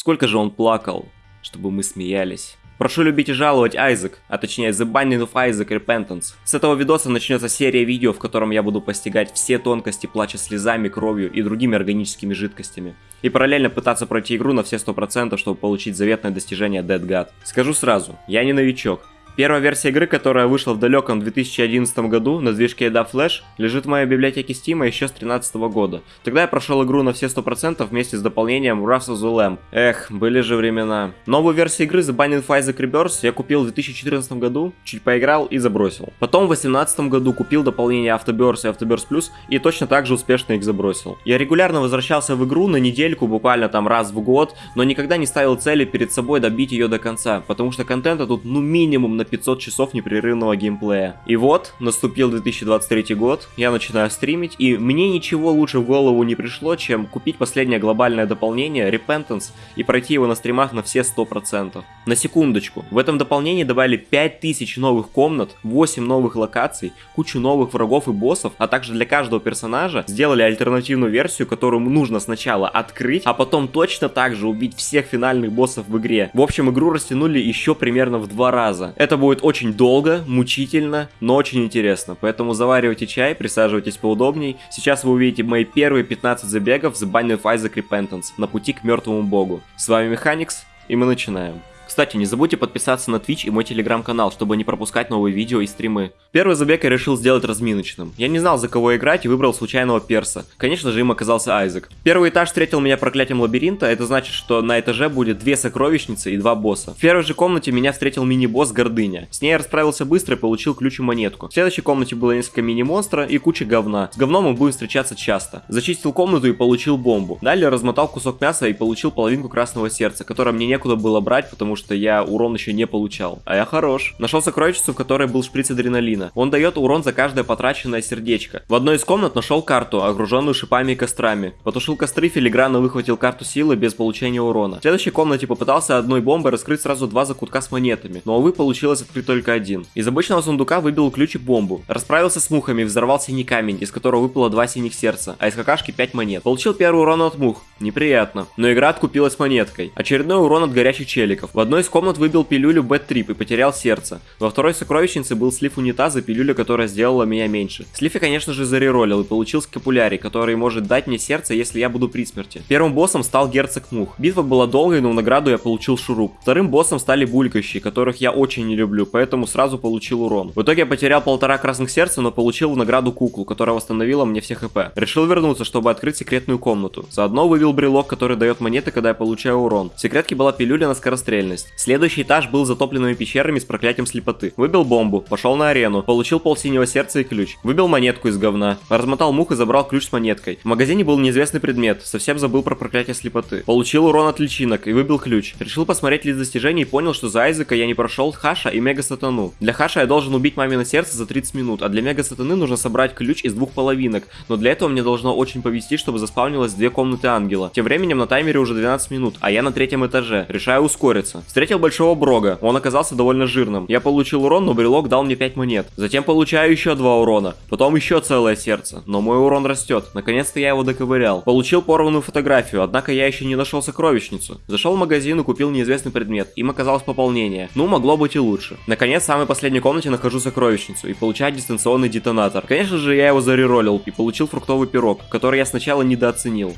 Сколько же он плакал, чтобы мы смеялись. Прошу любить и жаловать Айзек, а точнее The Binding of Isaac Repentance. С этого видоса начнется серия видео, в котором я буду постигать все тонкости плача слезами, кровью и другими органическими жидкостями. И параллельно пытаться пройти игру на все 100%, чтобы получить заветное достижение Dead God. Скажу сразу, я не новичок, Первая версия игры, которая вышла в далеком 2011 году на движке EDA Flash, лежит в моей библиотеке Steam еще с 2013 года. Тогда я прошел игру на все 100% вместе с дополнением Wrath of the Lamb. Эх, были же времена. Новую версию игры The Binding of Isaac Rebirth я купил в 2014 году, чуть поиграл и забросил. Потом в 2018 году купил дополнение Afterbirth и Afterbirth Plus и точно так же успешно их забросил. Я регулярно возвращался в игру на недельку, буквально там раз в год, но никогда не ставил цели перед собой добить ее до конца, потому что контента тут ну минимум на 500 часов непрерывного геймплея. И вот, наступил 2023 год, я начинаю стримить, и мне ничего лучше в голову не пришло, чем купить последнее глобальное дополнение, Repentance, и пройти его на стримах на все 100%. На секундочку, в этом дополнении добавили 5000 новых комнат, 8 новых локаций, кучу новых врагов и боссов, а также для каждого персонажа сделали альтернативную версию, которую нужно сначала открыть, а потом точно так же убить всех финальных боссов в игре. В общем, игру растянули еще примерно в два раза. Это будет очень долго, мучительно, но очень интересно. Поэтому заваривайте чай, присаживайтесь поудобней. Сейчас вы увидите мои первые 15 забегов с Binding of Isaac Repentance на пути к мертвому богу. С вами Механикс, и мы начинаем. Кстати, не забудьте подписаться на Twitch и мой телеграм-канал, чтобы не пропускать новые видео и стримы. Первый забег я решил сделать разминочным. Я не знал, за кого играть и выбрал случайного перса. Конечно же, им оказался Айзек. Первый этаж встретил меня проклятием лабиринта, это значит, что на этаже будет две сокровищницы и два босса. В первой же комнате меня встретил мини-босс Гордыня. С ней я расправился быстро и получил ключ и монетку. В следующей комнате было несколько мини-монстра и куча говна. С говном мы будем встречаться часто. Зачистил комнату и получил бомбу. Далее размотал кусок мяса и получил половинку красного сердца, которое мне некуда было брать, потому что что я урон еще не получал. А я хорош. Нашел сокровищницу, в которой был шприц адреналина. Он дает урон за каждое потраченное сердечко. В одной из комнат нашел карту, огруженную шипами и кострами. Потушил костры, филигранно выхватил карту силы без получения урона. В следующей комнате попытался одной бомбой раскрыть сразу два закутка с монетами, но увы получилось открыть только один. Из обычного сундука выбил ключ и бомбу. Расправился с мухами, взорвал синий камень, из которого выпало два синих сердца, а из какашки 5 монет. Получил первый урон от мух. Неприятно. Но игра откупилась монеткой. Очередной урон от горячих челиков. В одной одной из комнат выбил пилюлю Бэт-трип и потерял сердце. Во второй сокровищнице был слив унитаза, пилюля, которая сделала меня меньше. Слив я, конечно же, зареролил и получил скапулярий, который может дать мне сердце, если я буду при смерти. Первым боссом стал герцог Мух. Битва была долгой, но в награду я получил шуруп. Вторым боссом стали булькающие, которых я очень не люблю, поэтому сразу получил урон. В итоге я потерял полтора красных сердца, но получил в награду куклу, которая восстановила мне все хп. Решил вернуться, чтобы открыть секретную комнату. Заодно вывел брелок, который дает монеты, когда я получаю урон. В секретке была пилюля на скорострельность. Следующий этаж был затопленными пещерами с проклятием слепоты. Выбил бомбу, пошел на арену, получил пол синего сердца и ключ. Выбил монетку из говна. Размотал мух и забрал ключ с монеткой. В магазине был неизвестный предмет, совсем забыл про проклятие слепоты. Получил урон от личинок и выбил ключ. Решил посмотреть лист достижений и понял, что за Айзека я не прошел Хаша и Мега Сатану. Для Хаша я должен убить мамино сердце за 30 минут, а для Мега Сатаны нужно собрать ключ из двух половинок. Но для этого мне должно очень повезти, чтобы заспавнилось две комнаты ангела. Тем временем на таймере уже 12 минут, а я на третьем этаже. Решаю ускориться. Встретил большого брога. Он оказался довольно жирным. Я получил урон, но брелок дал мне 5 монет. Затем получаю еще 2 урона. Потом еще целое сердце. Но мой урон растет. Наконец-то я его доковырял. Получил порванную фотографию, однако я еще не нашел сокровищницу. Зашел в магазин и купил неизвестный предмет. Им оказалось пополнение. Ну, могло быть и лучше. Наконец, в самой последней комнате нахожу сокровищницу и получаю дистанционный детонатор. Конечно же, я его зареролил и получил фруктовый пирог, который я сначала недооценил.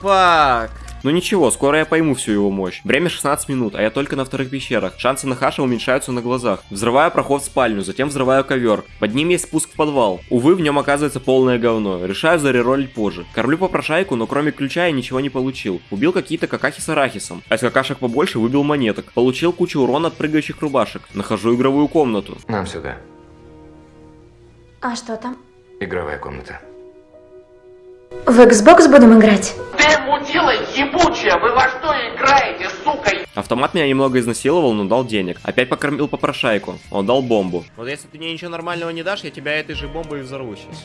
Фак. Но ну ничего, скоро я пойму всю его мощь. Время 16 минут, а я только на вторых пещерах. Шансы на хаша уменьшаются на глазах. Взрываю проход в спальню, затем взрываю ковер. Под ним есть спуск в подвал. Увы, в нем оказывается полное говно. Решаю зареролить позже. Кормлю попрошайку, но кроме ключа я ничего не получил. Убил какие-то какахи с арахисом. А из какашек побольше выбил монеток. Получил кучу урона от прыгающих рубашек. Нахожу игровую комнату. Нам сюда. А что там? Игровая комната. В Xbox будем играть? Ты мудила ебучая, вы во что играете, сука? Автомат меня немного изнасиловал, но дал денег. Опять покормил попрошайку. Он дал бомбу. Вот если ты мне ничего нормального не дашь, я тебя этой же бомбой взорву сейчас.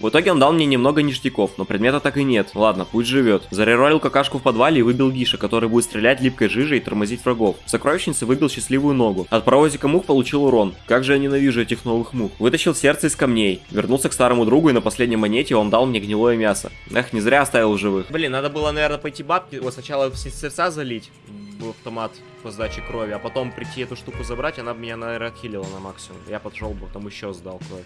В итоге он дал мне немного ништяков, но предмета так и нет. Ладно, пусть живет. Зареролил какашку в подвале и выбил Гиша, который будет стрелять липкой жижей и тормозить врагов. В сокровищнице выбил счастливую ногу. От паровозика мух получил урон. Как же я ненавижу этих новых мух. Вытащил сердце из камней. Вернулся к старому другу и на последней монете он дал мне гнилое мясо. Эх, не зря оставил живых. Блин, надо было, наверное, пойти бабки, вот сначала все сердца залить в автомат по сдаче крови, а потом прийти эту штуку забрать, она бы меня, наверное, отхилила на максимум. Я пошел бы, там еще сдал кровь.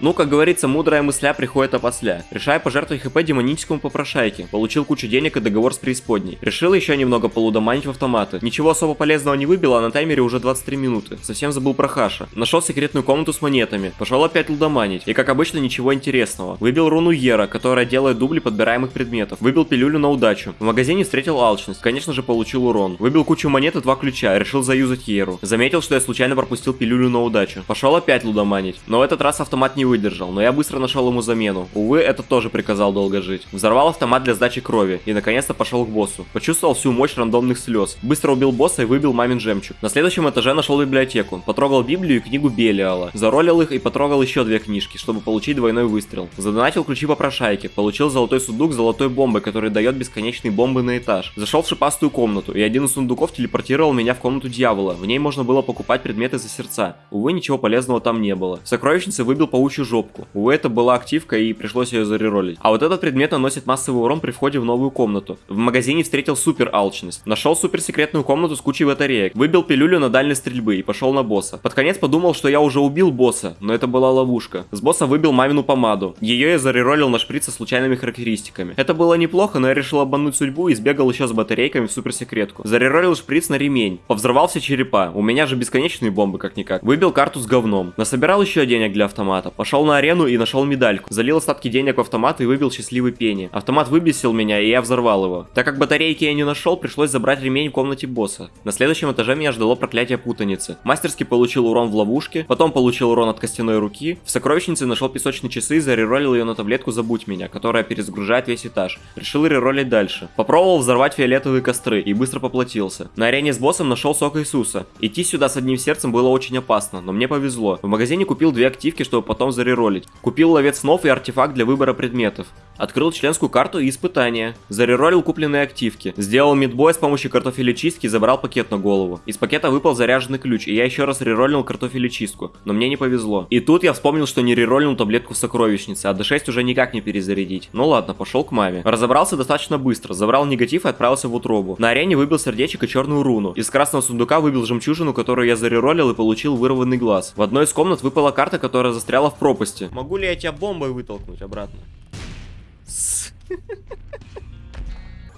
Ну, как говорится, мудрая мысля приходит опосля. Решая пожертвовать хп демоническому попрошайке. Получил кучу денег и договор с преисподней. Решил еще немного полудоманить в автоматы. Ничего особо полезного не выбило, а на таймере уже 23 минуты. Совсем забыл про хаша. Нашел секретную комнату с монетами. Пошел опять лудоманить. И как обычно, ничего интересного. Выбил руну Ера, которая делает дубли подбираемых предметов. Выбил пилюлю на удачу. В магазине встретил алчность. Конечно же, получил урон. Выбил кучу монет и два ключа. Решил заюзать Еру. Заметил, что я случайно пропустил пилюлю на удачу. Пошел опять лудоманить. Но в этот раз автомат не выдержал, но я быстро нашел ему замену. Увы, этот тоже приказал долго жить. Взорвал автомат для сдачи крови и наконец-то пошел к боссу. Почувствовал всю мощь рандомных слез. Быстро убил босса и выбил мамин жемчуг. На следующем этаже нашел библиотеку. Потрогал Библию и книгу Белиала. Заролил их и потрогал еще две книжки, чтобы получить двойной выстрел. Задонатил ключи попрошайки. Получил золотой сундук золотой бомбой, который дает бесконечные бомбы на этаж. Зашел в шипастую комнату, и один из сундуков телепортировал меня в комнату дьявола. В ней можно было покупать предметы за сердца. Увы, ничего полезного там не было. В сокровищнице выбил паучью жопку. Увы, это была активка и пришлось ее зареролить. А вот этот предмет наносит массовый урон при входе в новую комнату. В магазине встретил супер алчность. Нашел супер секретную комнату с кучей батареек. Выбил пилюлю на дальней стрельбы и пошел на босса. Под конец подумал, что я уже убил босса, но это была ловушка. С босса выбил мамину помаду. Ее я зареролил на шприц со случайными характеристиками. Это было неплохо, но я решил обмануть судьбу и сбегал еще с батарейками в суперсекретку. Зареролил шприц на ремень. Повзрывал все черепа. У меня же бесконечные бомбы как-никак. Выбил карту с говном. Насобирал еще денег для автомата. Пошел на арену и нашел медальку. Залил остатки денег в автомат и выбил счастливый пени. Автомат выбесил меня, и я взорвал его. Так как батарейки я не нашел, пришлось забрать ремень в комнате босса. На следующем этаже меня ждало проклятие путаницы. Мастерски получил урон в ловушке, потом получил урон от костяной руки. В сокровищнице нашел песочные часы и зареролил ее на таблетку «Забудь меня», которая перезагружает весь этаж. Решил реролить дальше. Попробовал взорвать фиолетовые костры и быстро поплатился. На арене с боссом нашел сок Иисуса. Идти сюда с одним сердцем было очень опасно, но мне повезло. В магазине купил две активки, чтобы потом зареролить. Купил ловец снов и артефакт для выбора предметов. Открыл членскую карту и испытания. Зареролил купленные активки. Сделал мидбой с помощью картофелечистки и забрал пакет на голову. Из пакета выпал заряженный ключ, и я еще раз реролил картофелечистку. Но мне не повезло. И тут я вспомнил, что не реролил таблетку в сокровищнице, а D6 уже никак не перезарядить. Ну ладно, пошел к маме. Разобрался достаточно быстро. Забрал негатив и отправился в утробу. На арене выбил сердечек и черную руну. Из красного сундука выбил жемчужину, которую я зареролил и получил вырванный глаз. В одной из комнат выпала карта, которая застряла в пропасти. Могу ли я тебя бомбой вытолкнуть обратно?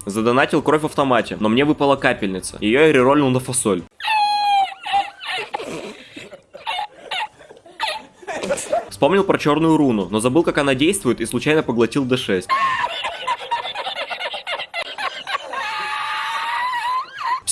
Задонатил кровь в автомате, но мне выпала капельница. Ее я реролил на фасоль. Вспомнил про черную руну, но забыл, как она действует и случайно поглотил D6.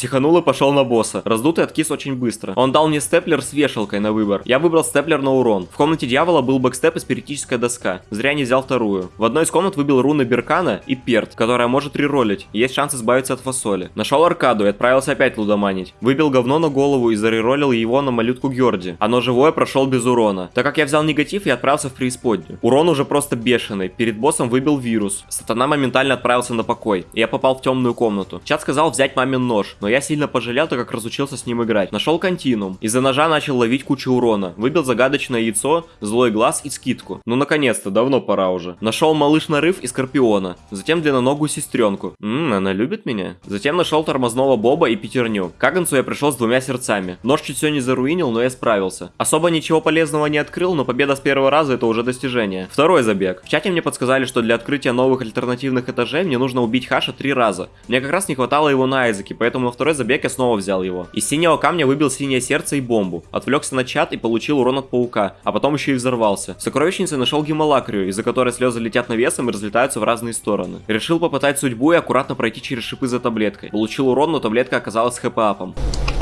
Психанул и пошел на босса. Раздутый откис очень быстро. Он дал мне степлер с вешалкой на выбор. Я выбрал степлер на урон. В комнате дьявола был бэкстеп и спиритическая доска. Зря не взял вторую. В одной из комнат выбил руны Беркана и Перт, которая может реролить. Есть шанс избавиться от фасоли. Нашел аркаду и отправился опять лудоманить. Выбил говно на голову и зареролил его на малютку Георди. Оно живое прошел без урона. Так как я взял негатив, я отправился в преисподнюю. Урон уже просто бешеный. Перед боссом выбил вирус. Сатана моментально отправился на покой. И я попал в темную комнату. Чат сказал взять мамин нож, но я сильно пожалел, так как разучился с ним играть. Нашел континуум. Из-за ножа начал ловить кучу урона. Выбил загадочное яйцо, злой глаз и скидку. Ну наконец-то, давно пора уже. Нашел малыш нарыв и скорпиона. Затем длинноногую сестренку. Ммм, она любит меня? Затем нашел тормозного боба и пятерню. К Агнцу я пришел с двумя сердцами. Нож чуть все не заруинил, но я справился. Особо ничего полезного не открыл, но победа с первого раза это уже достижение. Второй забег. В чате мне подсказали, что для открытия новых альтернативных этажей мне нужно убить Хаша три раза. Мне как раз не хватало его на Айзеке, поэтому на второй забег я снова взял его. Из синего камня выбил синее сердце и бомбу. Отвлекся на чат и получил урон от паука, а потом еще и взорвался. В сокровищнице нашел гемолакрию, из-за которой слезы летят навесом и разлетаются в разные стороны. Решил попытать судьбу и аккуратно пройти через шипы за таблеткой. Получил урон, но таблетка оказалась хэп-апом.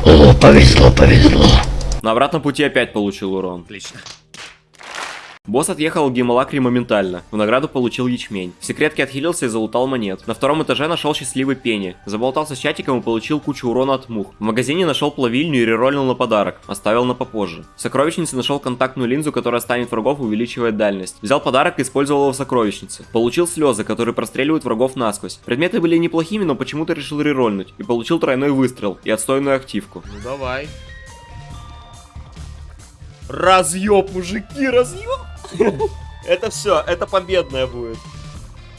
О, повезло, повезло. На обратном пути опять получил урон. Отлично. Босс отъехал в Гемалакри моментально. В награду получил ячмень. В секретке отхилился и залутал монет. На втором этаже нашел счастливый пенни. Заболтался с чатиком и получил кучу урона от мух. В магазине нашел плавильню и рероллил на подарок. Оставил на попозже. В сокровищнице нашел контактную линзу, которая станет врагов и увеличивает дальность. Взял подарок и использовал его в сокровищнице. Получил слезы, которые простреливают врагов насквозь. Предметы были неплохими, но почему-то решил рерольнуть. И получил тройной выстрел и отстойную активку. Ну давай. Разъеб, мужики, разъеб. Это все, это победная будет.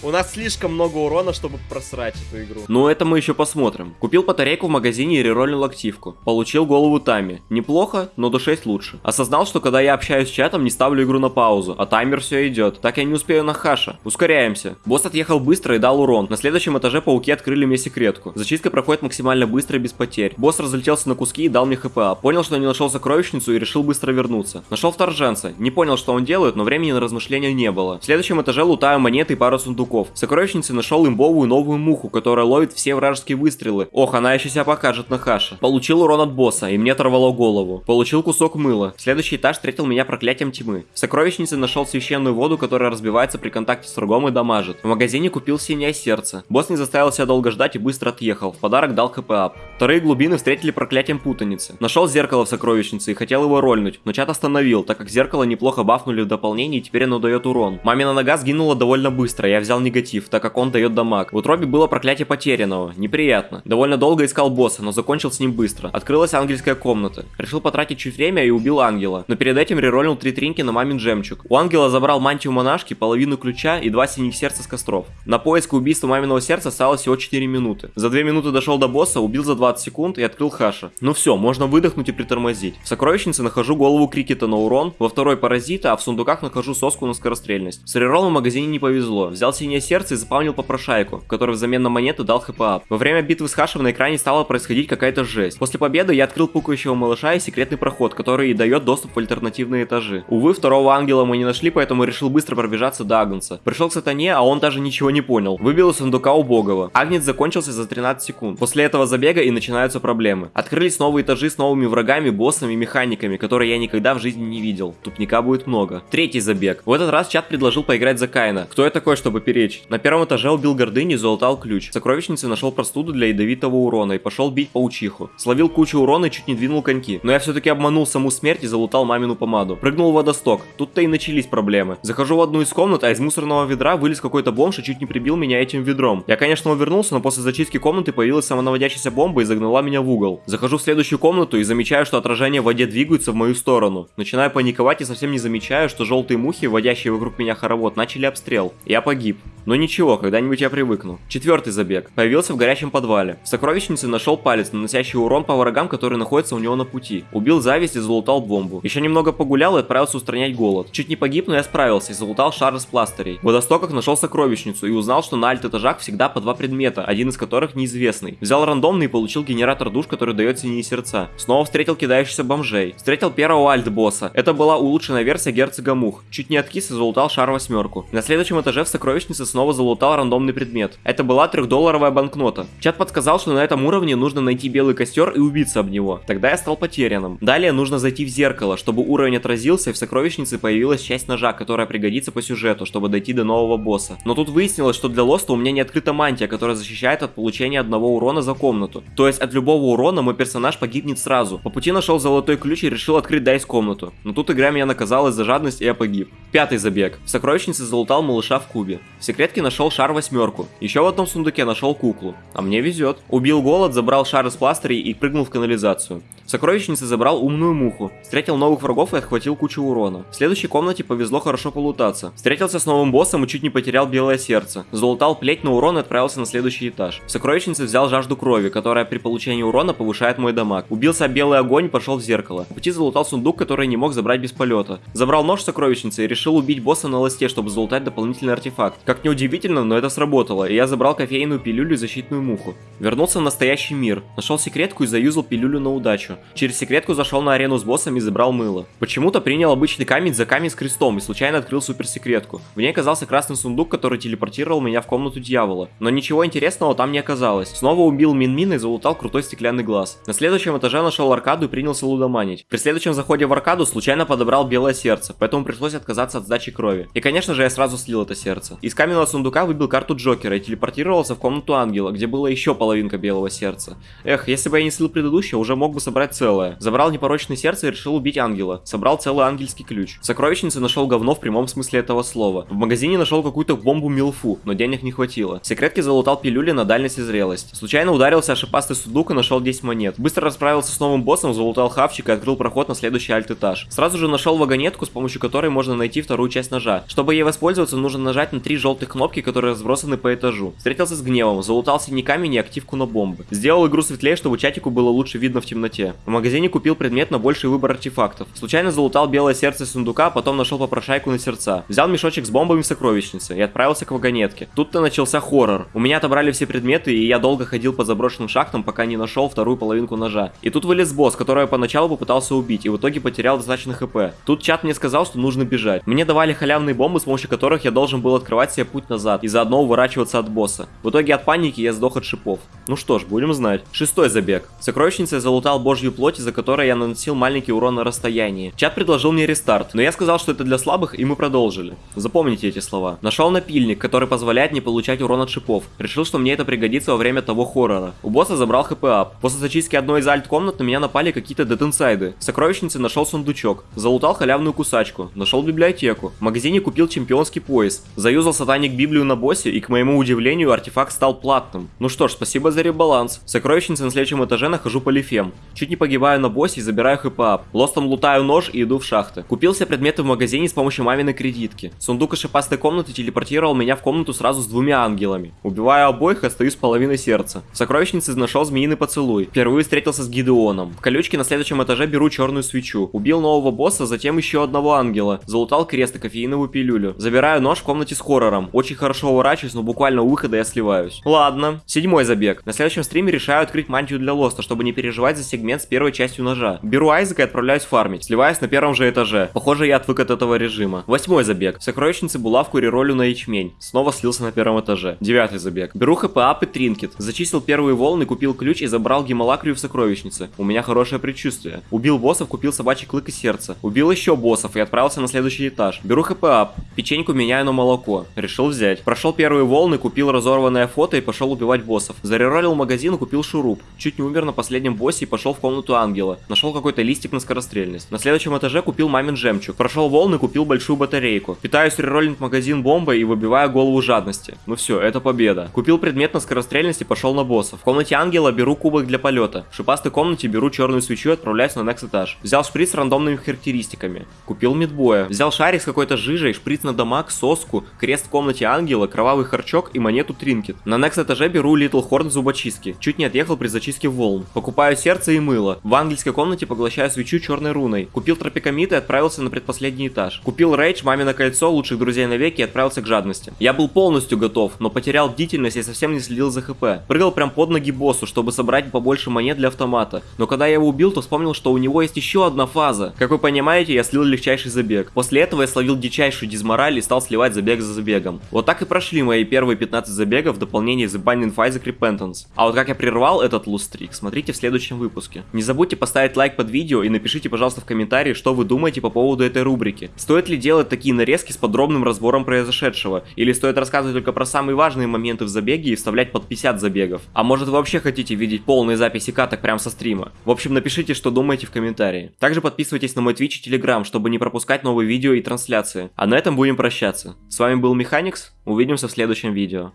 У нас слишком много урона, чтобы просрать эту игру. Ну это мы еще посмотрим. Купил батарейку в магазине и рероллил активку. Получил голову Тами. Неплохо, но до 6 лучше. Осознал, что когда я общаюсь с чатом, не ставлю игру на паузу, а таймер все идет. Так я не успею на хаша. Ускоряемся. Босс отъехал быстро и дал урон. На следующем этаже пауки открыли мне секретку. Зачистка проходит максимально быстро и без потерь. Босс разлетелся на куски и дал мне хпа. Понял, что не нашел сокровищницу и решил быстро вернуться. Нашел вторженца. Не понял, что он делает, но времени на размышления не было. В следующем этаже лутаю монеты и пару сундуков. В сокровищнице нашел имбовую новую муху, которая ловит все вражеские выстрелы. Ох, она еще себя покажет на хаше. Получил урон от босса, и мне оторвало голову. Получил кусок мыла. Следующий этаж встретил меня проклятием тьмы. В сокровищнице нашел священную воду, которая разбивается при контакте с врагом и дамажит. В магазине купил синее сердце. Босс не заставил себя долго ждать и быстро отъехал. В подарок дал хп ап. Вторые глубины встретили проклятием путаницы. Нашел зеркало в сокровищнице и хотел его рольнуть, но чат остановил, так как зеркало неплохо бафнули в дополнении и теперь оно дает урон. Мамина нога сгинула довольно быстро, я взял негатив, так как он дает дамаг. В утробе было проклятие потерянного, неприятно. Довольно долго искал босса, но закончил с ним быстро. Открылась ангельская комната. Решил потратить чуть время и убил ангела. Но перед этим реролнил три тринки на мамин жемчуг. У ангела забрал мантию монашки, половину ключа и два синих сердца с костров. На поиск и убийство маминого сердца осталось всего 4 минуты. За 2 минуты дошел до босса, убил за 20 секунд и открыл хаша. Ну все, можно выдохнуть и притормозить. В сокровищнице нахожу голову крикета на урон, во второй паразита, а в сундуках нахожу соску на скорострельность. С реролом в магазине не повезло. Взял синее сердце и запомнил попрошайку, который взамен на монету дал хп ап. Во время битвы с хашем на экране стала происходить какая-то жесть. После победы я открыл пукающего малыша и секретный проход, который и дает доступ в альтернативные этажи. Увы, второго ангела мы не нашли, поэтому решил быстро пробежаться до Агнца. Пришел к сатане, а он даже ничего не понял. Выбил из сундука убогого. Агнец закончился за 13 секунд. После этого забега и начинаются проблемы. Открылись новые этажи с новыми врагами, боссами, механиками, которые я никогда в жизни не видел. Тупника будет много. Третий забег. В этот раз чат предложил поиграть за Кайна. Кто я такой, чтобы перечить? На первом этаже убил гордыню и залутал ключ. В нашел простуду для ядовитого урона и пошел бить паучиху. Словил кучу урона и чуть не двинул коньки. Но я все-таки обманул саму смерть и залутал мамину помаду. Прыгнул в водосток. Тут-то и начались проблемы. Захожу в одну из комнат, а из мусорного ведра вылез какой-то бомж и чуть не прибил меня этим ведром. Я, конечно, увернулся, но после зачистки комнаты появилась самонаводящаяся бомба и загнала меня в угол. Захожу в следующую комнату и замечаю, что отражения в воде двигаются в мою сторону. Начинаю паниковать и совсем не замечаю, что желтые мухи, водящие вокруг меня хоровод, начали обстрел. Я погиб. Но ничего, когда-нибудь я привыкну. Четвертый забег. Появился в горячем подвале. В сокровищнице нашел палец, наносящий урон по врагам, которые находятся у него на пути. Убил зависть и залутал бомбу. Еще немного погулял и отправился устранять голод. Чуть не погиб, но я справился и залутал шар из пластырей. В водостоках нашел сокровищницу и узнал, что на альт-этажах всегда по два предмета, один из которых неизвестный. Взял рандомный и получил генератор душ, который дает синие сердца. Снова встретил кидающихся бомжей. Встретил первого альт-босса. Это была улучшенная версия герцога мух. Чуть не откис и залутал шар восьмерку. На следующем этаже в сокровищнице снова залутал рандомный предмет. Это была трехдолларовая банкнота. Чат подсказал, что на этом уровне нужно найти белый костер и убиться об него. Тогда я стал потерянным. Далее нужно зайти в зеркало, чтобы уровень отразился и в сокровищнице появилась часть ножа, которая пригодится по сюжету, чтобы дойти до нового босса. Но тут выяснилось, что для лоста у меня не открыта мантия, которая защищает от получения одного урона за комнату. То есть от любого урона мой персонаж погибнет сразу. По пути нашел золотой ключ и решил открыть дайс комнату. Но тут игра меня наказала за жадность и я погиб. Пятый забег. В сокровищнице залутал малыша в кубе. В секретке нашел шар восьмерку. Еще в одном сундуке нашел куклу. А мне везет. Убил голод, забрал шар из пластырей и прыгнул в канализацию. В сокровищнице забрал умную муху. Встретил новых врагов и отхватил кучу урона. В следующей комнате повезло хорошо полутаться. Встретился с новым боссом и чуть не потерял белое сердце. Залутал плеть на урон и отправился на следующий этаж. В сокровищнице взял жажду крови, которая при получении урона повышает мой дамаг. Убился белый огонь и пошел в зеркало. По пути залутал сундук, который не мог забрать без полета. Забрал нож в сокровищнице и решил убить босса на ласте, чтобы залутать дополнительный артефакт. Как неудивительно, но это сработало, и я забрал кофейную пилюлю и защитную муху. Вернулся в настоящий мир, нашел секретку и заюзал пилюлю на удачу. Через секретку зашел на арену с боссом и забрал мыло. Почему-то принял обычный камень за камень с крестом и случайно открыл суперсекретку. В ней оказался красный сундук, который телепортировал меня в комнату дьявола. Но ничего интересного там не оказалось. Снова убил Мин-Мин и залутал крутой стеклянный глаз. На следующем этаже нашел аркаду и принялся лудоманить. При следующем заходе в аркаду случайно подобрал белое сердце, поэтому пришлось отказаться от сдачи крови. И конечно же я сразу слил это сердце. Из каменного сундука выбил карту Джокера и телепортировался в комнату ангела, где было еще половинка белого сердца. Эх, если бы я не слил предыдущее, уже мог бы собрать целое. Забрал непорочное сердце и решил убить ангела. Собрал целый ангельский ключ. В сокровищнице нашел говно в прямом смысле этого слова. В магазине нашел какую-то бомбу Милфу, но денег не хватило. В секретке залутал пилюли на дальность и зрелость. Случайно ударился о шипастый судук и нашел 10 монет. Быстро расправился с новым боссом, залутал хавчик и открыл проход на следующий альт-этаж. Сразу же нашел вагонетку, с помощью которой можно найти вторую часть ножа. Чтобы ей воспользоваться, нужно нажать на три желтых кнопки, которые разбросаны по этажу. Встретился с гневом, залутал синий камень и активку на бомбы. Сделал игру светлее, чтобы чатику было лучше видно в темноте. В магазине купил предмет на больший выбор артефактов. Случайно залутал белое сердце сундука, а потом нашел попрошайку на сердца. Взял мешочек с бомбами в сокровищнице и отправился к вагонетке. Тут-то начался хоррор. У меня отобрали все предметы, и я долго ходил по заброшенным шахтам, пока не нашел вторую половинку ножа. И тут вылез босс, которого я поначалу попытался убить, и в итоге потерял достаточно хп. Тут чат мне сказал, что нужно бежать. Мне давали халявные бомбы, с помощью которых я должен был открывать себе путь назад и заодно уворачиваться от босса. В итоге от паники я сдох от шипов. Ну что ж, будем знать. Шестой забег. Я залутал божью плоть, из-за которой я наносил маленький урон на расстоянии. Чат предложил мне рестарт, но я сказал, что это для слабых, и мы продолжили. Запомните эти слова. Нашел напильник, который позволяет не получать урон от шипов. Решил, что мне это пригодится во время того хоррора. У босса забрал хп ап. После зачистки одной из альт-комнат на меня напали какие-то детинсайды. В сокровищнице нашел сундучок. Залутал халявную кусачку. Нашел библиотеку. В магазине купил чемпионский пояс. Заюзал сатаник Библию на боссе, и к моему удивлению, артефакт стал платным. Ну что ж, спасибо за ребаланс. В сокровищнице на следующем этаже нахожу полифем. Чуть не погибаю на боссе и забираю хп ап. Лостом лутаю нож и иду в шахты. Купил все предметы в магазине с помощью маминой кредитки. Сундук из шипастой комнаты телепортировал меня в комнату сразу с двумя ангелами. Убиваю обоих и остаюсь половиной сердца. В сокровищнице нашел змеиный поцелуй. Впервые встретился с Гидеоном. В колючке на следующем этаже беру черную свечу. Убил нового босса, затем еще одного ангела. Залутал крест и кофеиновую пилюлю. Забираю нож в комнате с хоррором. Очень хорошо уворачиваюсь, но буквально у выхода я сливаюсь. Ладно. Седьмой забег. На следующем стриме решаю открыть мантию для лоста, чтобы не переживать за сегмент с первой частью ножа. Беру Айзека и отправляюсь фармить. Сливаюсь на первом же этаже. Похоже, я отвык от этого режима. Восьмой забег. В сокровищнице булавку реролю на ячмень. Снова слился на первом этаже. Девятый забег. Беру хп ап и тринкет. Зачистил первые волны, купил ключ и забрал гемолакрию в сокровищнице. У меня хорошее предчувствие. Убил боссов, купил собачий клык и сердце. Убил еще боссов и отправился на следующий этаж. Беру хп ап. Печеньку меняю на молоко. Взять. Прошел первые волны, купил разорванное фото и пошел убивать боссов. Зареролил магазин и купил шуруп. Чуть не умер на последнем боссе и пошел в комнату ангела. Нашел какой-то листик на скорострельность. На следующем этаже купил мамин жемчуг. Прошел волны, купил большую батарейку. Питаюсь рероллинг магазин бомбой и выбиваю голову жадности. Ну все, это победа. Купил предмет на скорострельность и пошел на босса. В комнате ангела беру кубок для полета. В шипастой комнате беру черную свечу и отправляюсь на next этаж. Взял шприц с рандомными характеристиками. Купил мидбоя. Взял шарик с какой-то жижей, шприц на дамаг, соску, крест комнате ангела, кровавый харчок и монету тринкет. На next этаже беру Little Horn зубочистки. Чуть не отъехал при зачистке волн. Покупаю сердце и мыло. В ангельской комнате поглощаю свечу черной руной. Купил тропикомид и отправился на предпоследний этаж. Купил рейдж, мамино кольцо, лучших друзей навеки и отправился к жадности. Я был полностью готов, но потерял бдительность и совсем не следил за хп. Прыгал прям под ноги боссу, чтобы собрать побольше монет для автомата. Но когда я его убил, то вспомнил, что у него есть еще одна фаза. Как вы понимаете, я слил легчайший забег. После этого я словил дичайшую дизмораль и стал сливать забег за забегом. Вот так и прошли мои первые 15 забегов в дополнение The Binding of Isaac Repentance. А вот как я прервал этот лустрик, смотрите в следующем выпуске. Не забудьте поставить лайк под видео и напишите, пожалуйста, в комментарии, что вы думаете по поводу этой рубрики. Стоит ли делать такие нарезки с подробным разбором произошедшего? Или стоит рассказывать только про самые важные моменты в забеге и вставлять под 50 забегов? А может вы вообще хотите видеть полные записи каток прямо со стрима? В общем, напишите, что думаете в комментарии. Также подписывайтесь на мой Twitch и Telegram, чтобы не пропускать новые видео и трансляции. А на этом будем прощаться. С вами был Механикс, увидимся в следующем видео.